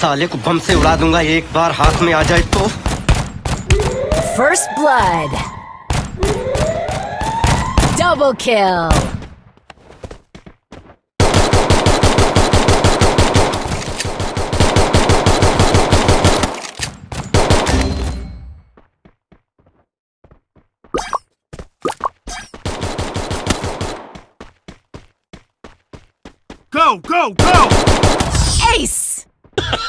साले को बम से उड़ा दूँगा एक बार हाथ में आ जाए तो first blood double kill Go, go, go! Ace!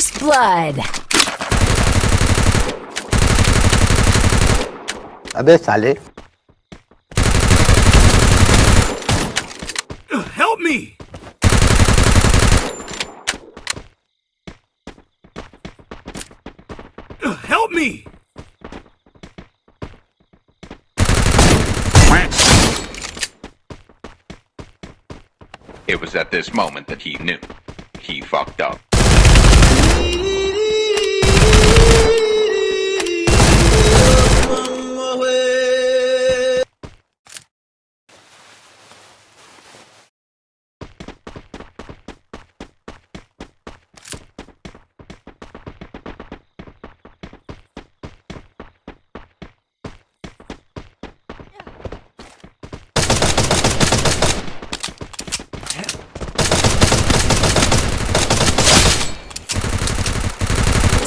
First blood. अबे साले Help me! Help me! It was at this moment that he knew. He fucked up. You.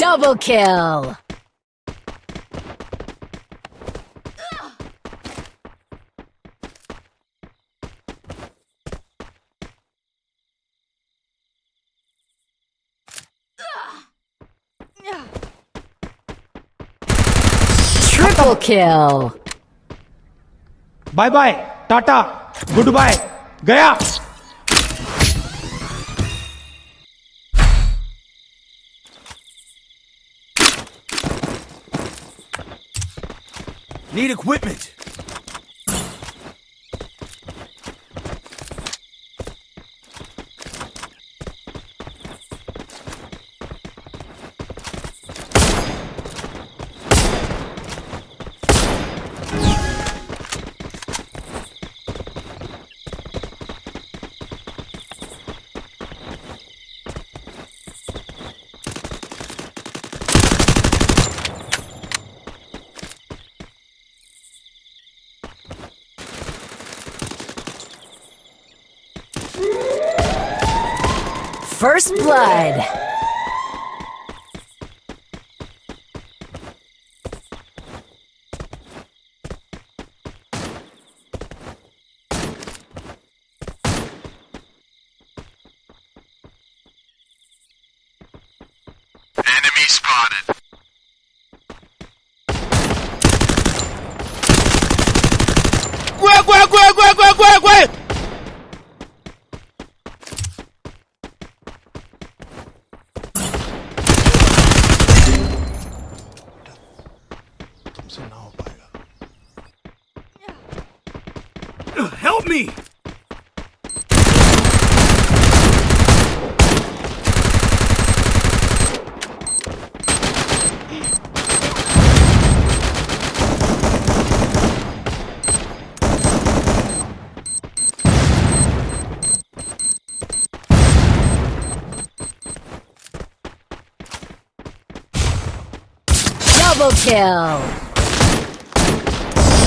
Double kill! Triple kill! Bye-bye, Tata, goodbye, Gaya! Need equipment! First blood. Enemy spotted. Help me! Double kill.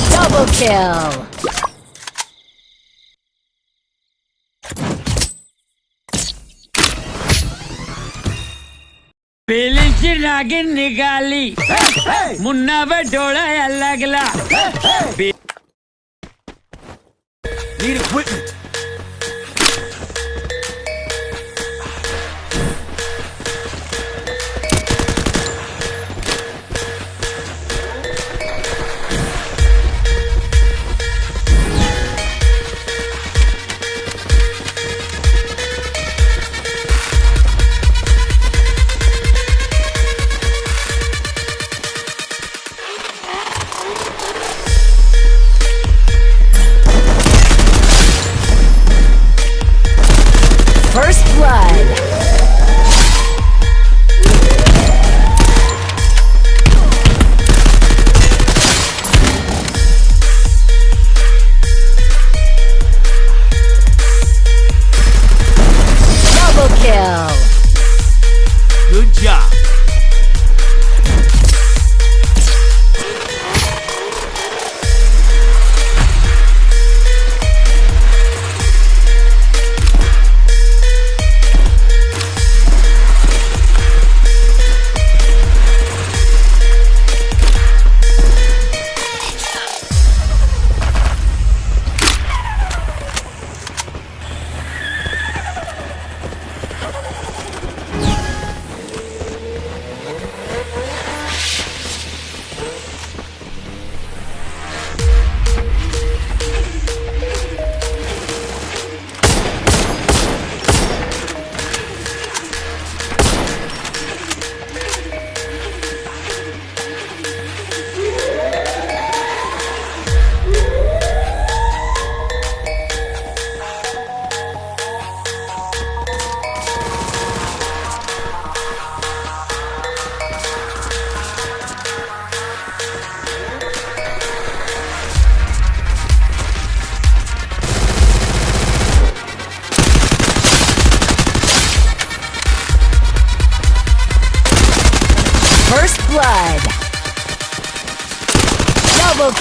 Double kill. Pillage hey, lagin nigali. Munna ba dola. Need equipment.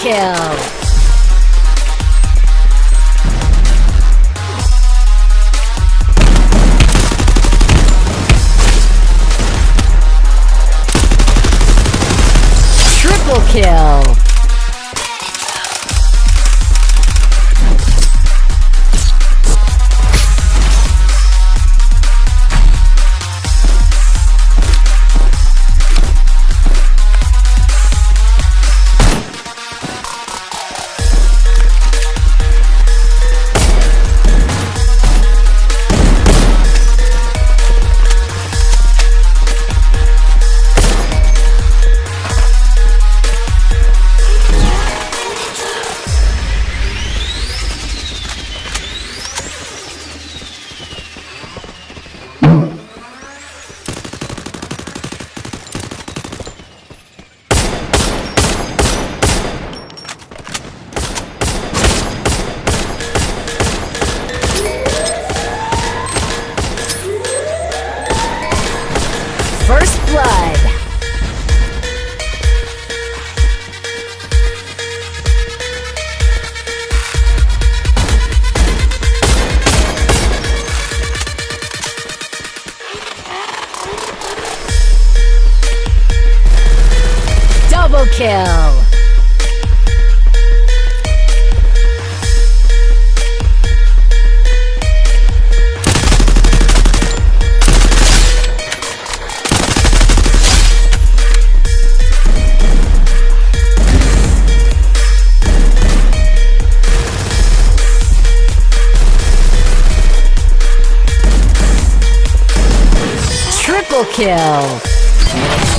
Kill. Triple kill. Double kill. Triple kill.